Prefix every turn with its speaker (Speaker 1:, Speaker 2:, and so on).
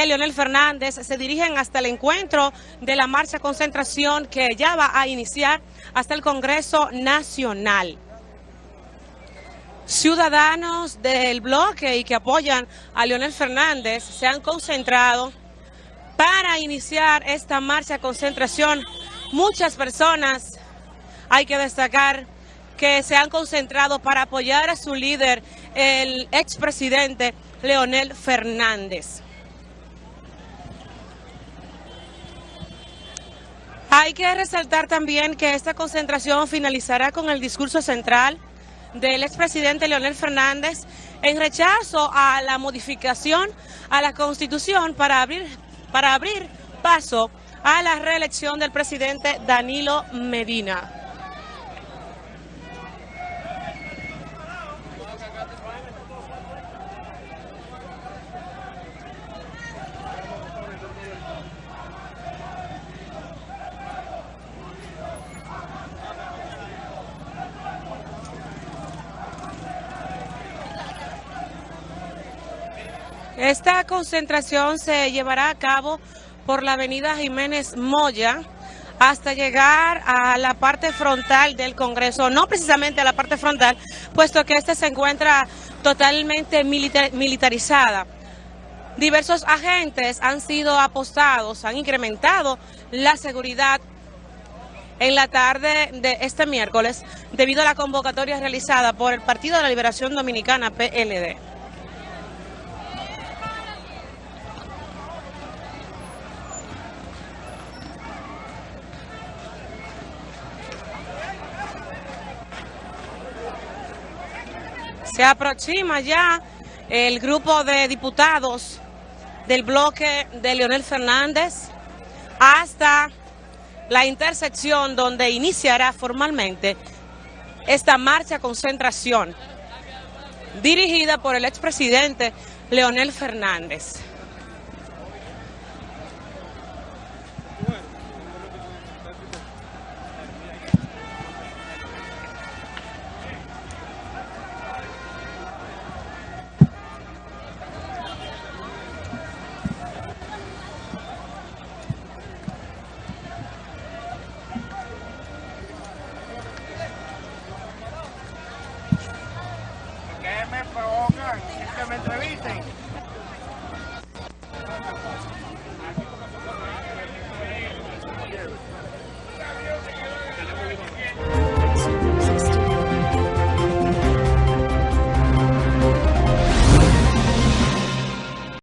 Speaker 1: de Leonel Fernández se dirigen hasta el encuentro de la marcha concentración que ya va a iniciar hasta el Congreso Nacional. Ciudadanos del bloque y que apoyan a Leonel Fernández se han concentrado para iniciar esta marcha concentración. Muchas personas, hay que destacar, que se han concentrado para apoyar a su líder, el expresidente Leonel Fernández. Hay que resaltar también que esta concentración finalizará con el discurso central del expresidente Leonel Fernández en rechazo a la modificación a la Constitución para abrir, para abrir paso a la reelección del presidente Danilo Medina. Esta concentración se llevará a cabo por la avenida Jiménez Moya hasta llegar a la parte frontal del Congreso, no precisamente a la parte frontal, puesto que esta se encuentra totalmente militarizada. Diversos agentes han sido apostados, han incrementado la seguridad en la tarde de este miércoles debido a la convocatoria realizada por el Partido de la Liberación Dominicana, PLD. Se aproxima ya el grupo de diputados del bloque de Leonel Fernández hasta la intersección donde iniciará formalmente esta marcha concentración dirigida por el expresidente Leonel Fernández.
Speaker 2: Que me entrevisten.